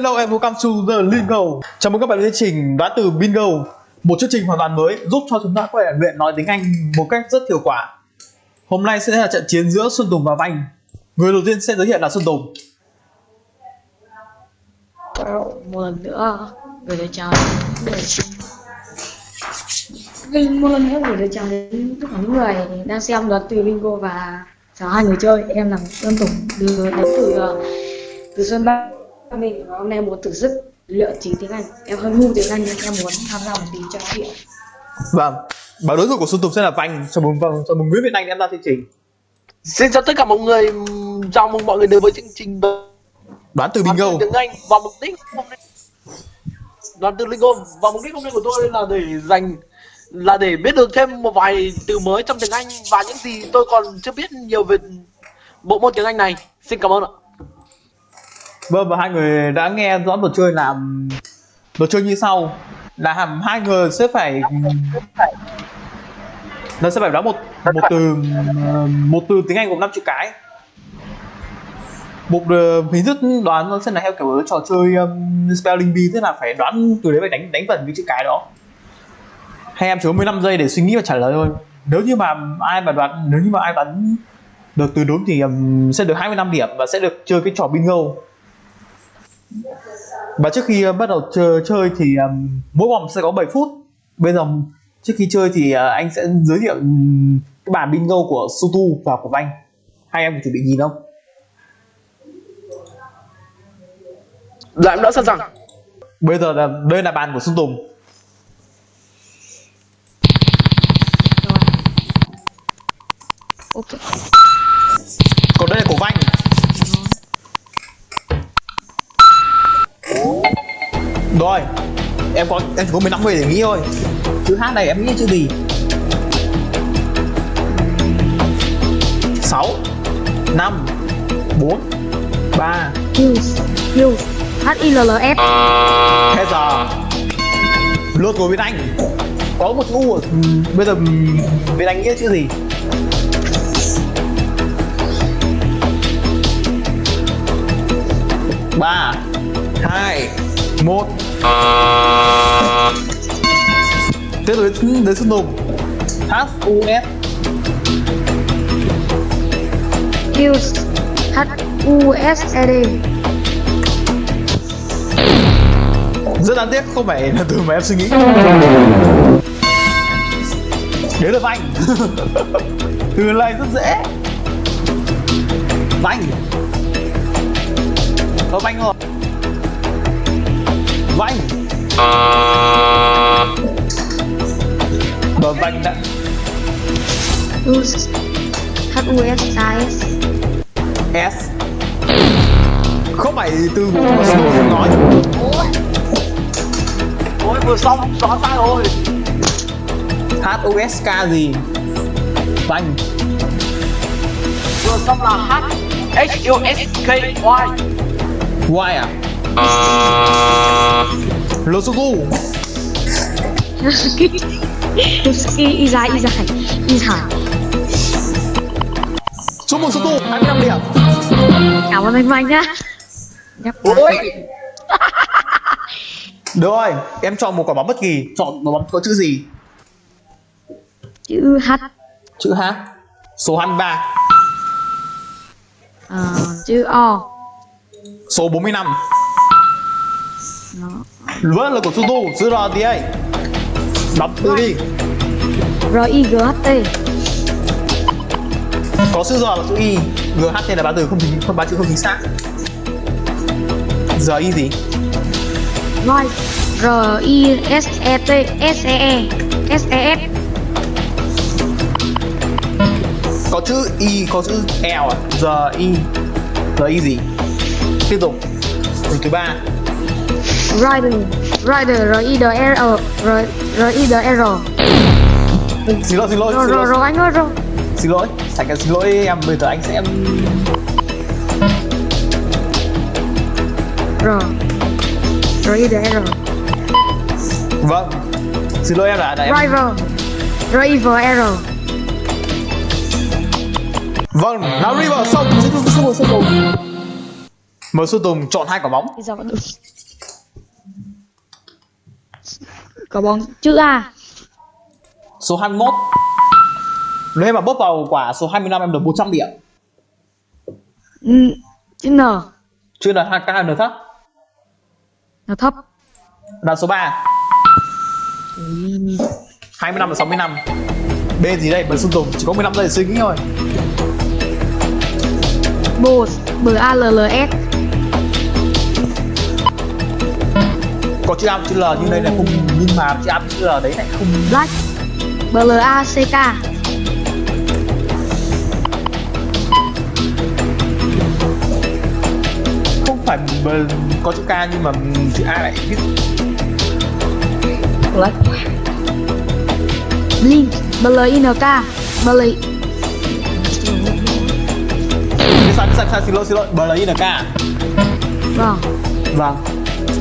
Hello and welcome to the Lingo Chào mừng các bạn đến chương trình đoán từ Bingo Một chương trình hoàn toàn mới, giúp cho chúng ta có thể luyện nói tiếng Anh một cách rất hiệu quả. Hôm nay sẽ là trận chiến giữa Xuân Tùng và Vanh Người đầu tiên sẽ giới thiệu là Xuân Tùng. Một lần nữa. Gửi lời chào Vinh một lần nữa gửi lời chào đến tất cả những người đang xem đoán từ Bingo và chào hai người chơi. Em là Xuân Tùng, đưa đến từ ờ, từ Xuân Bắc mình và hôm nay muốn thử sức luyện chính tiếng Anh. Em hơi ngu tiếng Anh nhưng em muốn tham gia một tí cho nó hiện Vâng. Và đối thủ của Xuân Tùng sẽ là Vanh Chào mừng, vâng, chào mừng Nguyễn Việt Anh đã ra chương trình. Xin chào tất cả mọi người, chào mừng mọi người đến với chương trình Đoán từ Đoán Bingo từ tiếng Anh và mục đích hôm nay. Đoán từ Lingo và mục đích hôm nay của tôi là để dành là để biết được thêm một vài từ mới trong tiếng Anh và những gì tôi còn chưa biết nhiều về bộ môn tiếng Anh này. Xin cảm ơn ạ. Vâng và hai người đã nghe rõ luật chơi làm Luật chơi như sau. Là hàm hai người sẽ phải Nó sẽ phải đoán một một từ một từ tiếng Anh gồm năm chữ cái. Một uh, hình thức đoán nó sẽ là theo kiểu trò chơi um, spelling bee tức là phải đoán từ đấy phải đánh đánh vần cái chữ cái đó. Hai em chỉ có 15 giây để suy nghĩ và trả lời thôi. Nếu như mà ai mà đoán nếu như mà ai đoán được từ đúng thì um, sẽ được 25 điểm và sẽ được chơi cái trò bingo và trước khi uh, bắt đầu chơi, chơi thì um, mỗi vòng sẽ có 7 phút. Bây giờ trước khi chơi thì uh, anh sẽ giới thiệu um, cái bản bingo của Sutu và của anh hai em có chuẩn bị nhìn không? Dạ em đã sẵn sàng. bây giờ là đây là bàn của Xuân Tùng. Rồi. ok rồi em có em chỉ có 15 giây để nghĩ thôi. Chữ H này em nghĩ chữ gì? 6 5 4 3 Hills Hết giờ. Lượt của Việt Anh. Có một chữ U ở- ừm, Bây giờ ừm, Việt Anh nghĩa chữ gì? Ba hai một tiếp tục đến đến H U S Hills H U S E D. Rất đáng tiếc không phải là từ mà em suy nghĩ. Đấy là vanh từ này rất dễ. Vanh có vanh rồi vanh và vanh đã H U S S S. Không phải từ của mà Snow không nói Ôi vừa xong, xóa sai rồi. H U S K gì? Vanh Vừa xong là H H U S K Y. Y à Y dài Y dài Y dài chúc mừng Sutu 25 điểm. Cảm ơn anh Mạnh nhá. Ôi. Được rồi, em chọn một quả bóng bất kỳ, chọn quả bóng có chữ gì? chữ H. Chữ H. Số 23, ờ, chữ O. Số 45. Vẫn là của Sutu, chữ R gì ấy? Đọc từ đi. R I G H T Có chữ R là chữ Y, GH là ba từ không chính không ba chữ không chính xác. Giờ Y gì? Rồi R I S E T S E E S E S Có chữ Y, có chữ L à? Giờ Y gì? Tiếp tục. Từ thứ ba. Rider Rider R I D R R R I D R Xin lỗi, xin lỗi, rồi xin rồi lỗi. rồi anh ơi rồi. Xin lỗi. Thành cái xin lỗi em, bây giờ anh sẽ R R I D R Vâng. Xin lỗi em đã đã em Rival R I V R Vâng, nào River xong, xin xin xin xin Mời Xuân Tùng chọn hai quả bóng Bây giờ vẫn được có bóng chữ A. Số 21 Nếu em mà bốc vào quả số 25 em được 100 điểm. Ừ, chữ N. Chưa là hai cao N thấp. Là thấp. Là số 3 Ui, 25 và 65 B gì đây? Bật Xuân Tùng Chỉ có 15 giây để suy nghĩ thôi. Boss B A L L S Có chữ A chữ L nhưng đây là không Nhưng mà chữ A chữ L đấy lại không Black. B L A C K. Không phải có chữ K nhưng mà chữ A lại viết. Black. Blink. B L I N K. B L I Sai, sai, sai, xin lỗi, xin lỗi. B L I N K. Vâng. Vâng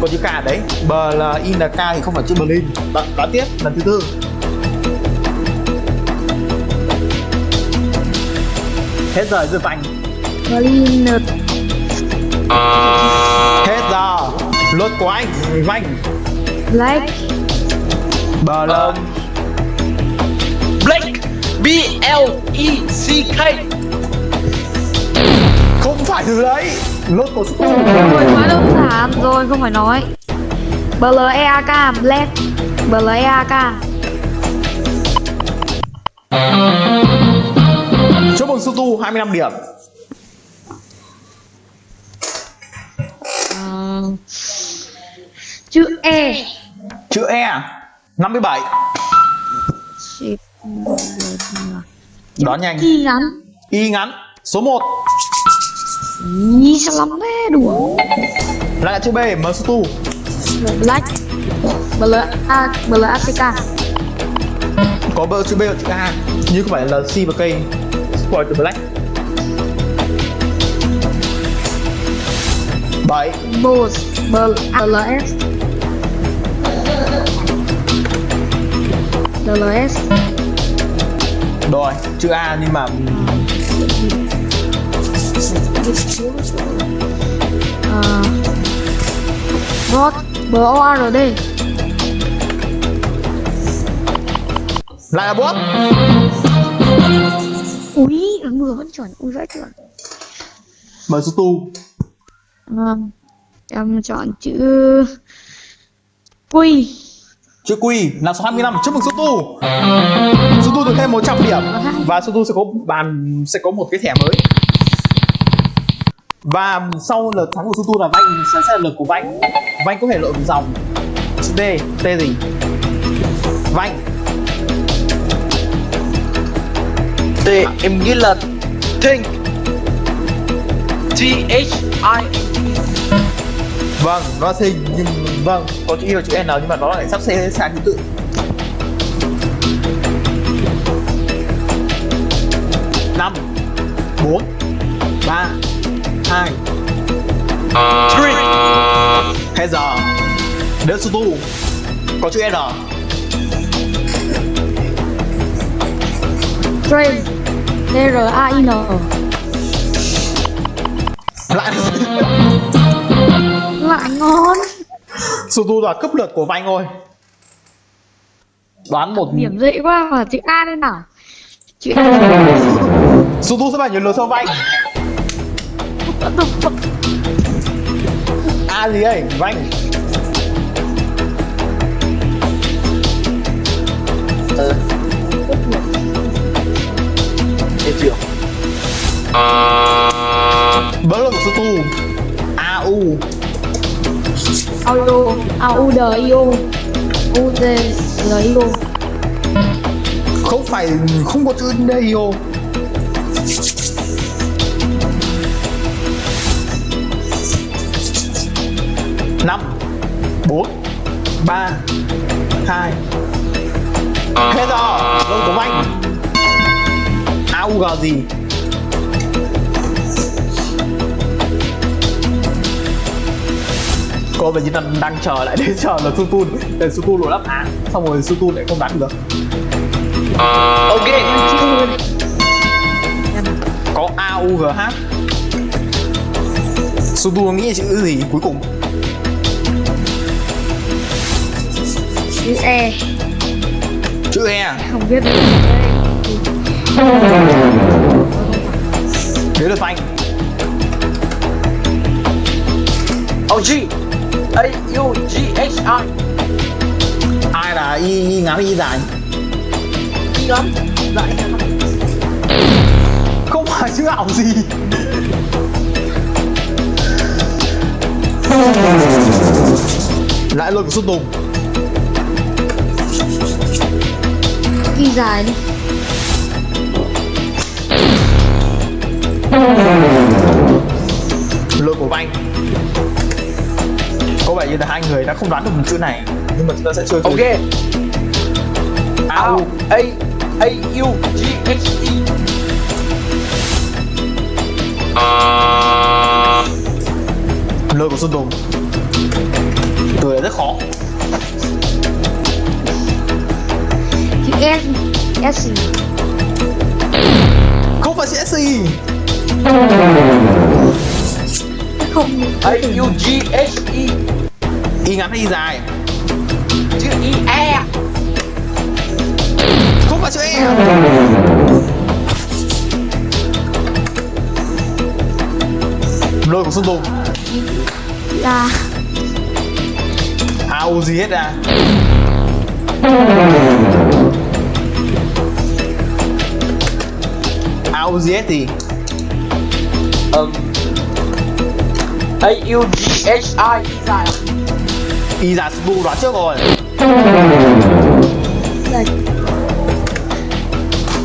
Có chữ K đấy. B L I N K thì không phải chữ Berlin. Đoạn, đoạn tiếp, lần thứ tư. Hết giờ giờ vành. Berlin. Hết giờ. Lượt của anh Vành. Black. B L Ờ. Blake B L E C K. Không phải từ đấy Lượt của Super Rồi quá đơn giản. Rồi không phải nói. B L E A K Black. B L E A K Chúc mừng Sutu 25 điểm. Ờ, chữ E. Chữ E 57 Shit. Đoán nhanh. Y ngắn. Y ngắn Số 1 Ý sao lắm thế đùa. Lại chữ B M Sutu Black B L A B L A C K. Có bơ chữ B và chữ A Nhưng không phải là C và K. Spoil từ Black. 7 Boss B A L S. B L S. Rồi, chữ A nhưng mà Ờ, Bot B O R D lại là bot Úi ứng vừa vẫn chuẩn Úi vãi chuẩn. M Sutu Vâng Em chọn chữ Quy. Chữ Q là số 25 Chúc mừng Sutu Sutu được thêm 100 điểm. Và Sutu sẽ có bàn sẽ có một cái thẻ mới Và sau lượt thắng của Sutu là Vanh sẽ, sẽ là lượt của Vanh. Vanh có thể lội một dòng. Chữ D, T gì? Vanh. T em nghĩ là think T H I. Vâng, nó thình nhưng vâng, có chữ Y và chữ N nhưng mà nó lại sắp xếp sai thứ tự. năm bốn hai. Three. Hết giờ đến số tu. Có chữ N. Train D R A I N lại. Lại ngon. Số tu là cấp lượt của Vanh thôi. Đoán một Điểm dễ quá mà chữ A đây nào? Chữ A. Số tu sẽ phải nhiều lượt sau Vanh What the fuck A gì đây Vanh. Ờ. Em chịu bớt lượt của số tu A U. Audio. A U D I O. U D L I O. Không phải không có chữ đây 4 3 2 Hết rồi, Lương Tuấn Anh. AUG gì? Cô và chỉ đang, đang chờ lại để chờ là Sutun để Sutun lộ đáp án xong rồi Sutun lại không bắn được. Ok. Có AUGH Sutun nghĩ chữ gì cuối cùng? Chữ E. Chữ e không biết được đến lượt anh Oh G. A U G H I. Ai là y, y ngắn y dài? Y ngắn ngắn không phải chữ ảo gì. Lại của xuân tùng y dài đi. Lượt của anh có vẻ như là hai người đã không đoán được một chữ này. Nhưng mà chúng ta sẽ chơi. Ok. Ao. A A U G H E lượt của xuân tùng. Từ rất khó S S. Gì không phải chữ SC không. A U G H E y ngắn hay y dài? Chữ E E. Không phải chữ E. Lượt của xuân tùng A ao gì hết à ao gì thì um, A U G H I Y dài y dài xuân đoán trước rồi.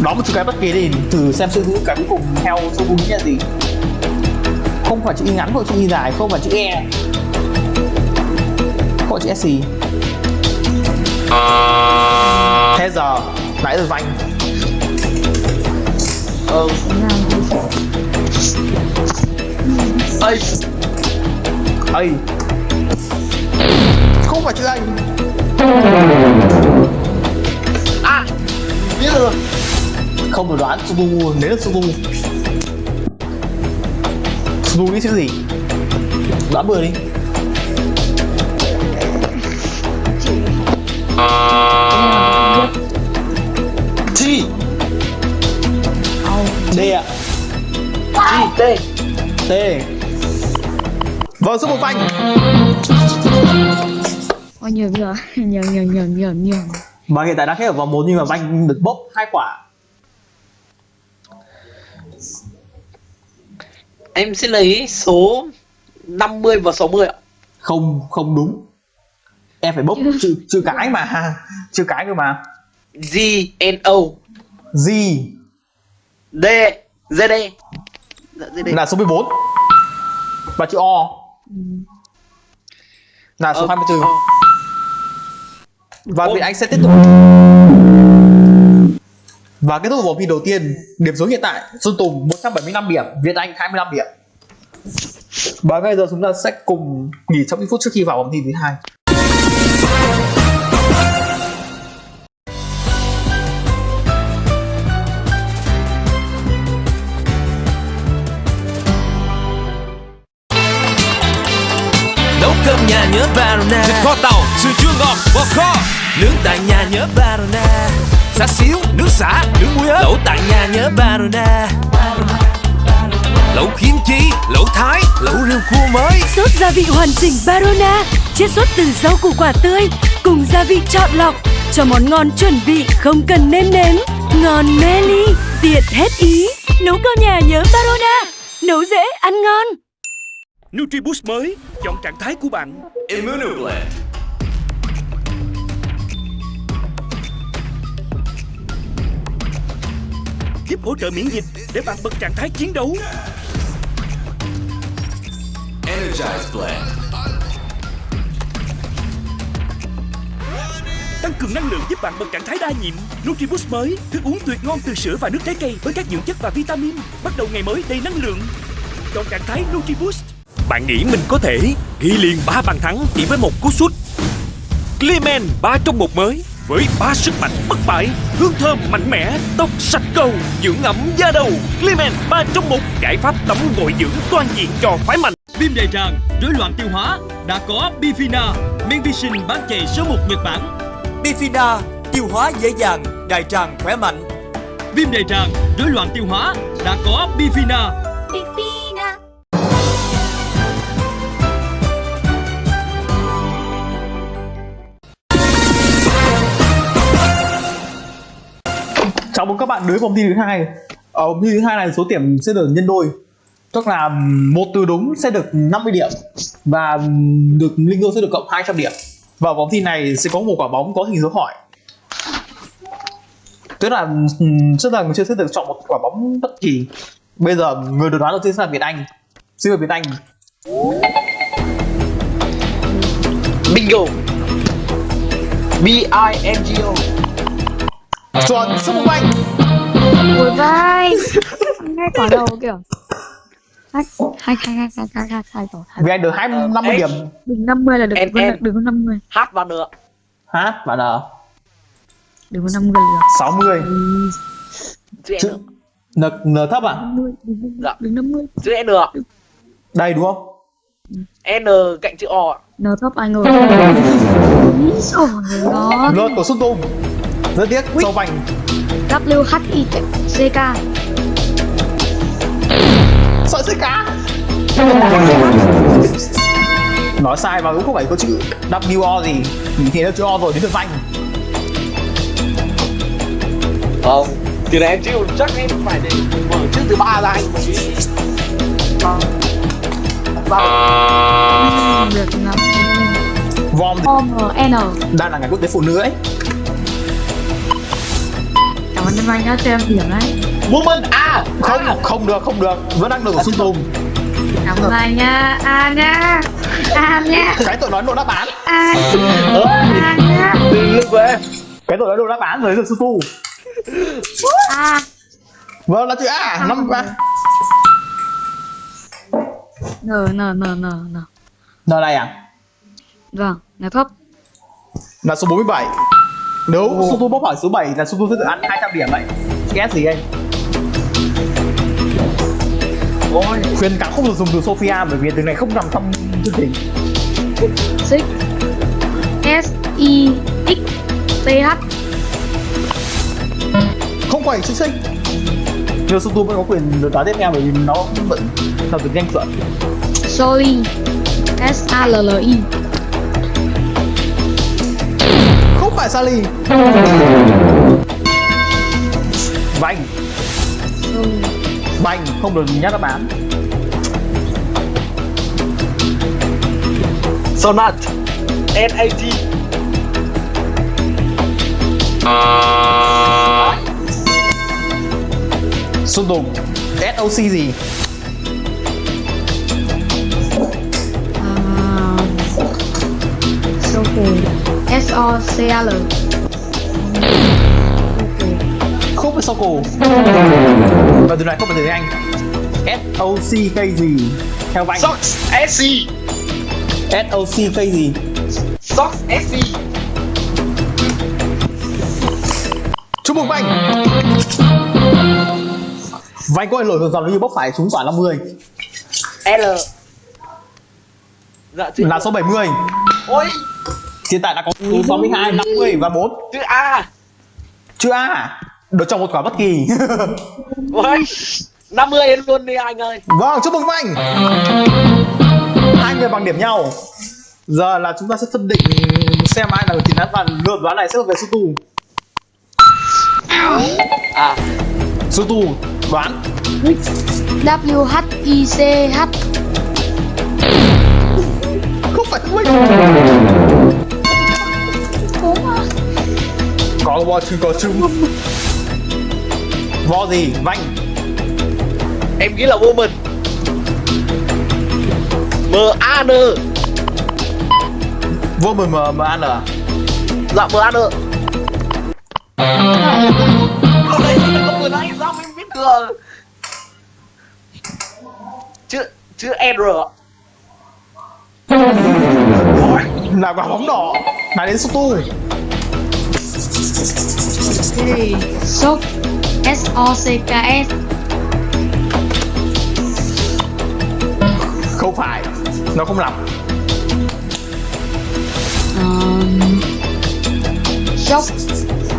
Đó một chữ cái bất kỳ đi thử xem sự ngữ cái cuối cùng theo số đúng là gì không phải chữ y ngắn không chữ y dài không phải chữ e. Không phải chữ s gì? Thế giờ nãy giờ vanh ơi, ơi, ây. Không phải chữ anh À Biết rồi. Không được đoán subu nếu là subu subu nghĩ chữ gì? Đoán bừa đi. D ạ. G T. T. Vâng số một vanh Ôi nhầm nhầm nhầm nhầm nhầm nhầm nhầm và hiện tại đang hết ở vòng 1 nhưng mà vanh được bốc hai quả. Em sẽ lấy số 50 và 60 ạ. Không không đúng. Em phải bốc chữ chữ cái mà chữ cái cơ mà. G N O. G D Z D Dạ Z D là số 14 và chữ O. Là số Ờ, 24 ờ. và. Việt Anh sẽ tiếp tục. Và kết thúc vòng thi đầu tiên điểm số hiện tại Xuân Tùng 175 điểm Việt Anh 25 điểm. Và bây giờ chúng ta sẽ cùng nghỉ trong những phút trước khi vào vòng thi thứ hai Cơm nhà nhớ Barona. Thịt kho tàu, sườn chua ngọt, bò kho. Nướng tại nhà nhớ Barona. Xá xíu, nước xả, nước muối ớt. Lẩu tại nhà nhớ Barona. Lẩu kim chi, lẩu thái, lẩu riêu cua mới. Sốt gia vị hoàn chỉnh Barona Chiết xuất từ rau củ quả tươi Cùng gia vị chọn lọc Cho món ngon chuẩn vị không cần nêm nếm. Ngon mê ly, tiện hết ý. Nấu cơm nhà nhớ Barona Nấu dễ, ăn ngon NutriBoost mới, chọn trạng thái của bạn. Immunoblend Giúp hỗ trợ miễn dịch để bạn bật trạng thái chiến đấu. Energize Blend. Tăng cường năng lượng giúp bạn bật trạng thái đa nhiệm. NutriBoost mới, thức uống tuyệt ngon từ sữa và nước trái cây với các dưỡng chất và vitamin. Bắt đầu ngày mới đầy năng lượng. Chọn trạng thái NutriBoost Bạn nghĩ mình có thể ghi liền 3 bàn thắng chỉ với một cú sút Clemen 3 trong một mới với ba sức mạnh bất bại, hương thơm mạnh mẽ, tóc sạch cầu, dưỡng ẩm da đầu. Clemen 3 trong một giải pháp tắm gội dưỡng toàn diện cho phái mạnh. Viêm đại tràng, rối loạn tiêu hóa đã có Bifina, Menvision bán chạy số 1 Nhật Bản. Bifida, tiêu hóa dễ dàng, đại tràng khỏe mạnh. Viêm đại tràng, rối loạn tiêu hóa đã có Bifina. Chào mừng các bạn đến vòng thi thứ hai. Ờ, Ở vòng thi thứ hai này số điểm sẽ được nhân đôi. Tức là một từ đúng sẽ được 50 điểm và được linh đô sẽ được cộng 200 điểm. Và vòng thi này sẽ có một quả bóng có hình dấu hỏi. Tức là ừ, rất trước giờ người chơi sẽ được chọn một quả bóng bất kỳ. Bây giờ người được đoán đầu tiên sẽ là Việt Anh. Xin mời Việt Anh. Bingo. B I N G O chuẩn số một anh. Ôi vai. Ngay quả đầu kiểu. Hai hai hai hai hai hai hai hai hai. Việt Anh được 250 điểm. Đừng 50 là được Em, đừng, em. đừng có 50 H và N. H và N. Đừng có 50 là được. 60 Chữ Chữ- N. N, thấp à? 50 đừng, Dạ. đừng 50 Chữ N. đây đúng không? N cạnh chữ O. N thấp anh ơi. Úi dồi nó lượt của Xuân Tùng rất tiếc. Sâu vành. W H I C K. Sợi dây cá. Nói sai mà cũng không phải có chữ W gì. Thì nó chữ O rồi đến lượt vành. Không. Từ này em chịu chắc em phải để mở chữ thứ ba ra anh. Mới. Được lắm Vom O N. Đang là ngày quốc tế phụ nữ ấy cảm ơn anh đã cho em điểm đấy. Woman A. không không được không được. Vẫn đang được của Xuân Tùng cảm ơn anh nha. A nha. A nha. Cái tội nói độ đáp án. A A nha. Lưng của em. cái tội nói độ đáp án rồi được Xuân Tùng A. Vâng là chữ A. Năm ba. N N N N N N này à vâng là thấp. Là số 47 nếu Xuân Tùng bốc hỏi số 7 là Tùng sẽ được ăn 200 điểm đấy ghét gì anh Ôi. khuyên cáo không được dùng từ Sophia bởi vì từ này không nằm trong chương trình. Six S I X T H. Không phải chữ sinh nhưng Tùng vẫn có quyền được đoán tiếp theo bởi vì nó vẫn là từ nhanh chuẩn Soli S A L L I không phải Sally. Banh. Banh không được nhắc đáp án Sonat. NAT à. Xung đột. SOC gì? O C A L không phải và từ này không phải từ anh SOC cây gì theo Vành Socks. S C. SOC cây gì Socks. S C. chúc mừng Vành Vành có lỗi dòng như bốc phải trúng quả 50 L. Dạ là số 70 Ôi. Hiện tại đã có số 62 50 và 4 Chữ A. chữ A à? được trong một quả bất kỳ Ôi. 50 em luôn đi anh ơi. Vâng, chúc mừng Vành Hai người bằng điểm nhau Giờ là chúng ta sẽ phân định xem ai là người chiến thắng và lượt đoán này sẽ thuộc về Su Tu À. Su Tu đoán W H I C H Không phải thông Có bò chứ có trứng Vo gì? Vành Em nghĩ là woman. M A N. Vô mờ mờ mờ ăn à? Dạ M A N. Không đấy không vừa nãy sao em biết thừa. Chữ chữ R. Ôi. Là quả bóng đỏ Là đến Su cái gì? S-O-C-K-S Không phải Nó không lặp um, Sock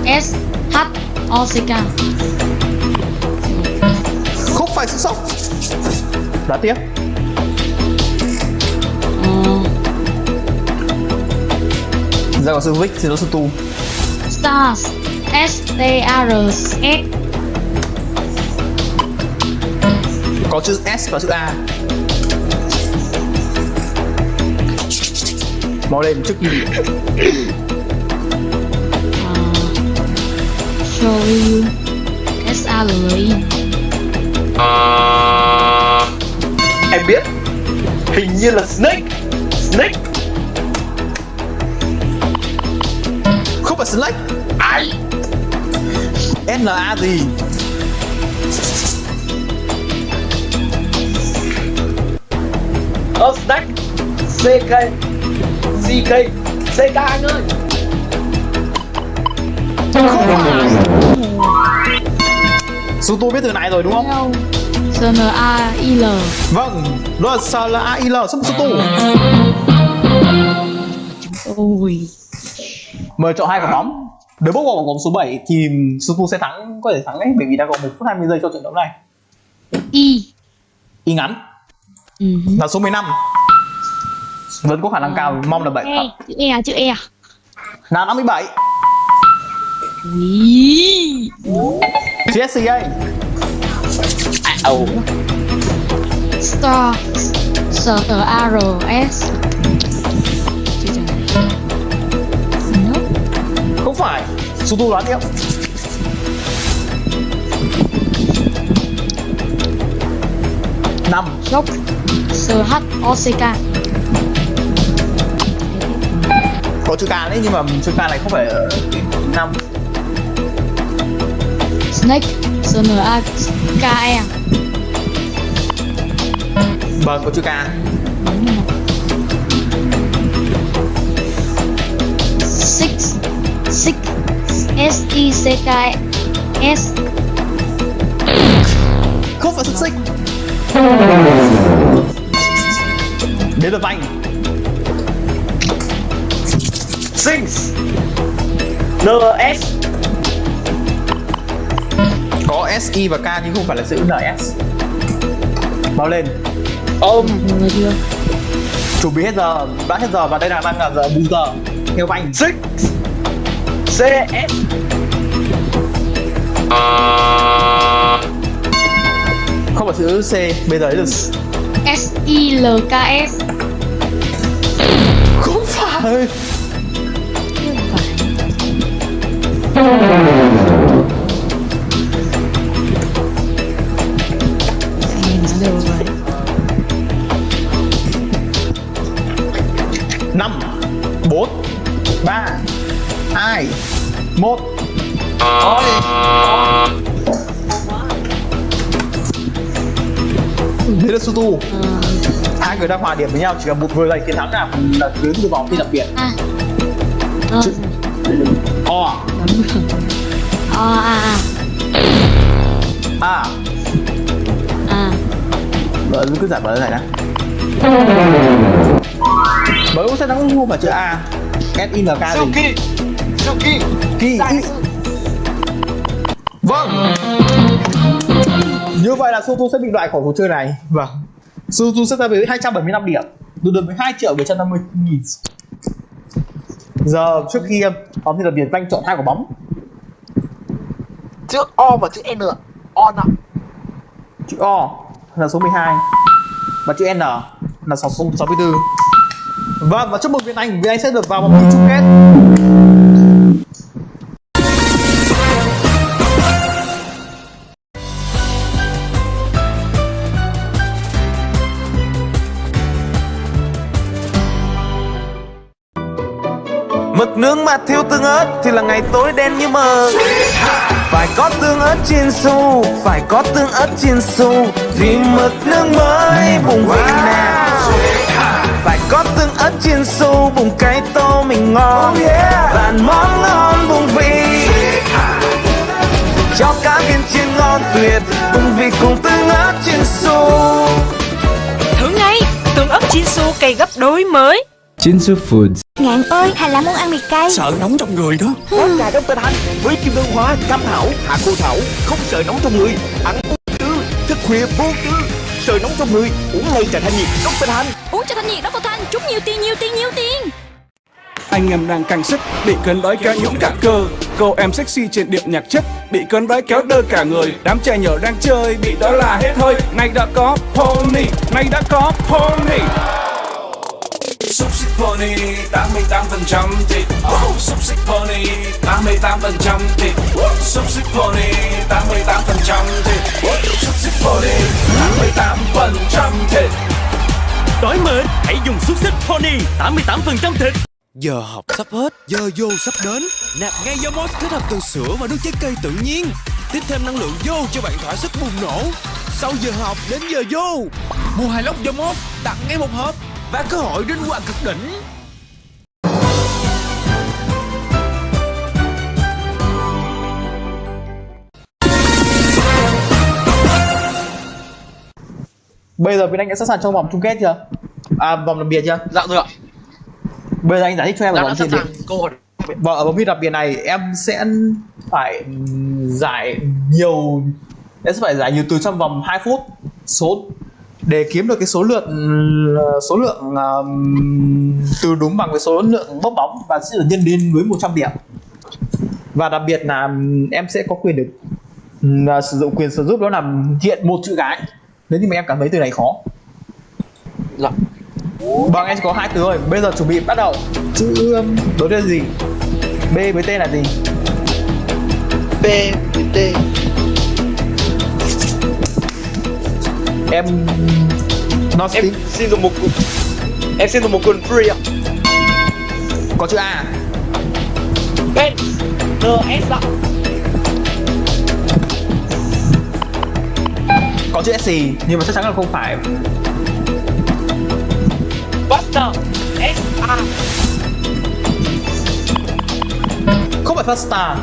S-H-O-C-K Không phải chữ sock Đã tiếp. Uh. Ra có sư Vic thì nó sư Tu. Stars. S T A R S. Có chữ S và chữ A. Mau lên trước khi bị Show you S A L I Em biết. Hình như là Snake. Snake. Không phải Ai N A gì? Snake CK CK CK anh ơi. Sư tu biết từ này rồi đúng không? S N A I L. Vâng nó là S là A I L sư tu Ôi. Mời chọn hai quả bóng nếu bước vào bóng số 7 thì sư tu sẽ thắng có thể thắng đấy bởi vì đã có 1 phút 20 giây cho trận đấu này. I y ngắn. Ừ. là số 15 vẫn có khả năng cao mong là 7 E chữ E à, chữ E à? là 57 Ý. GSCA Ồ Star. S T A R S sư tu đoán tiếp năm. Shock S H O C K. Có chữ K đấy nhưng mà chữ K này không phải ở năm. Snake. S N A K E. Vâng có chữ K S I C K S không phải xuất xích là lượt Six. Sings NS có S E và K nhưng không phải là chữ N S. bao lên. Ôm chuẩn bị hết giờ. Đã hết giờ và đây là đang là giờ bù giờ. Theo anh. Six CS không phải chữ C bây giờ là S I L K S. Không phải đấy là Sutu Ờ, hai người đang hòa điểm với nhau chỉ cần một người giành chiến thắng nào là đến từ vòng thi đặc biệt À. Ờ, Chữ- o đúng rồi Ờ, à, à. A À. Vợ cứ giải mở giải đã bởi sẽ thắng không phải chữ a s i n k gì Suki Suki ý. Vâng Như vậy là Sotu sẽ bị loại khỏi cuộc chơi này. Vâng. Sotu sẽ ra với 275 điểm. Tương đương với 2 triệu 750 nghìn. Giờ trước khi Phòng thi đặc biệt Danh chọn hai quả bóng. Chữ O và chữ N. O nào Chữ O là số 12 Và chữ N là số 64 Vâng và chúc mừng Việt Anh. Việt Anh sẽ được vào vòng chung kết nướng mà thiếu tương ớt thì là ngày tối đen như mờ. Phải có tương ớt chiên su Phải có tương ớt chiên su Vì mực nướng mới bùng vị nào. Phải có tương ớt chiên su Bùng cái tô mình ngon. Và món ngon bùng vị. Cho cá viên chiên ngon tuyệt Bùng vị cùng tương ớt chiên su Thử ngay, tương ớt Chinsu cây gấp đôi mới. Jinsu Foods Ngạn ơi, Hà là muốn ăn mì cay. Sợ nóng trong người đó. Có trà trong tên Thanh với kim ngân hoa, cam thảo, hạ cô thảo Không sợ nóng trong người. Ăn vô tư, thức khuya vô tư. Sợ nóng trong người Uống ngay trà thanh nhiệt. Trong tên Thanh Uống cho thanh nhiệt đó vào thanh. Trúng nhiều tiền nhiều tiền nhiều tiền. Anh em đang căng sức Bị cơn đói kéo nhũng cả cơ. Cô em sexy trên điệu nhạc chất Bị cơn đói kéo đơ cả người. Đám trẻ nhỏ đang chơi Bị đó là hết hơi. Nay đã có pony Nay đã có pony pony 88% thịt oh, Xúc xích pony 88% thịt Xúc xích pony 88% thịt Xúc xích pony 88% thịt Đói mệt Hãy dùng xúc xích Pony 88% thịt. Giờ học sắp hết, giờ vô sắp đến. Nạp ngay Yomos kết hợp từ sữa và nước trái cây tự nhiên. Tiếp thêm năng lượng vô cho bạn thỏa sức bùng nổ. Sau giờ học đến giờ vô. Mua hai lốc Yomos, tặng ngay một hộp Và cơ hội đến quà cực đỉnh. Bây giờ Việt Anh đã sẵn sàng cho vòng chung kết chưa? À vòng đặc biệt chưa? Dạ rồi ạ. Bây giờ anh giải thích cho em đã vòng đặc biệt. hỏi và ở vòng thi đặc biệt này em sẽ phải giải nhiều em sẽ phải giải nhiều từ trong vòng 2 phút. Số để kiếm được cái số lượng số lượng um, từ đúng bằng với số lượng bốc bóng và sẽ được nhân lên với 100 điểm. Và đặc biệt là em sẽ có quyền được um, sử dụng quyền sử dụng đó là hiện một chữ cái. Nếu như mà em cảm thấy từ này khó. Dạ. Vâng em chỉ có hai từ rồi Bây giờ chuẩn bị bắt đầu. Chữ um, đối tên gì? B với T là gì? P với T Em Nó Em xin dùng một Em xin dùng một quần free ạ. Có chữ A. Ben NS ạ. Có chữ S Nhưng mà chắc chắn là không phải. Buster S A. Không phải Fasta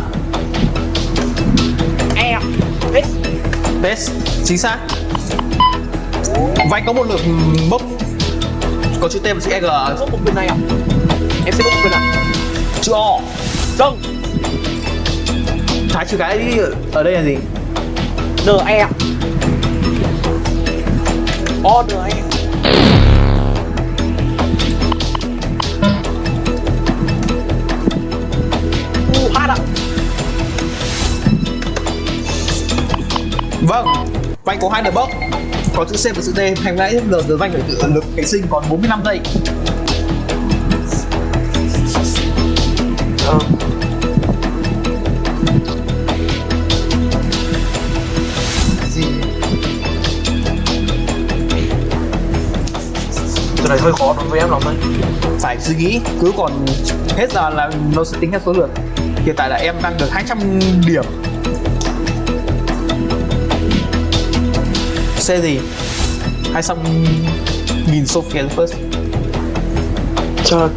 E S Best. Chính xác Và anh có một lượt bốc. Có chữ T và chữ E G Có một quyền này ạ Em sẽ có một quyền ạ Chữ O. Vâng Thái chữ cái ở đây là gì? N E O N E. U H ạ. Vâng. Anh có hai lượt bốc Có chữ C và chữ D Thành nãy giờ giờ anh phải tự lực cảnh sinh còn 45 giây Ờ. Gì Cái này hơi khó đối với em lắm đấy. Phải suy nghĩ cứ còn hết giờ là nó sẽ tính theo số lượng hiện tại là em đang được 200 điểm xe gì hai trăm nghìn Sophia first. Trời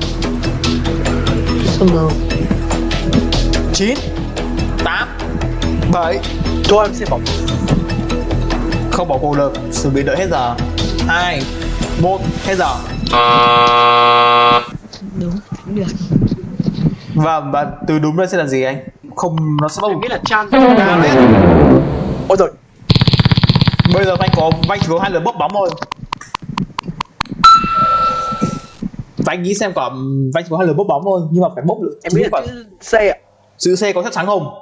Sao nào 9 8 7 Cho em xem bóng. Không bỏ cuộc được. Chuẩn bị đợi hết giờ. 2 1 hết giờ. Đúng. Được. Và và từ đúng đây sẽ là gì anh? Không nó sẽ bắt buộc nghĩ là Chan biết. Ôi rồi bây giờ anh có anh chỉ có hai lần bốc bóng thôi và anh nghĩ xem có anh chỉ có hai lần bốc bóng thôi nhưng mà phải bốc được Em là phải chữ C ạ. Chữ C có chắc chắn không?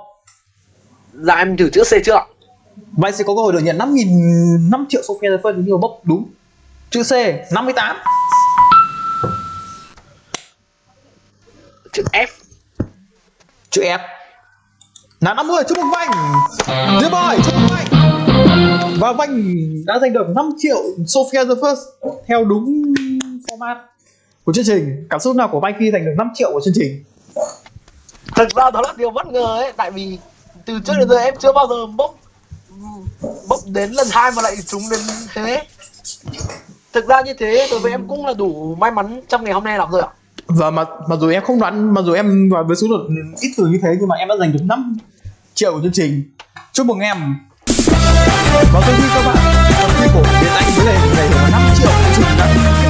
Dạ em thử chữ C chưa ạ. Anh sẽ có cơ hội được nhận 5 nghìn 5 triệu Sophia phân nếu như mà bốc đúng. Chữ C 58 Chữ F. Chữ F. Là 50 chúc mừng Vanh Dear boy chúc và Vanh đã giành được 5 triệu Sophia the First theo đúng format của chương trình. Cảm xúc nào của Vanh khi giành được 5 triệu của chương trình? Thật ra đó là điều bất ngờ ấy Tại vì từ trước đến giờ em chưa bao giờ bốc Bốc đến lần hai mà lại trúng đến thế. Thực ra như thế đối với em cũng là đủ may mắn trong ngày hôm nay lắm rồi ạ. Và mà mặc dù em không đoán mặc dù em với số lượng ít từ như thế nhưng mà em đã giành được 5 triệu của chương trình. Chúc mừng em và tôi khi các bạn còn quy của Việt Anh với lại này là 5 triệu của chương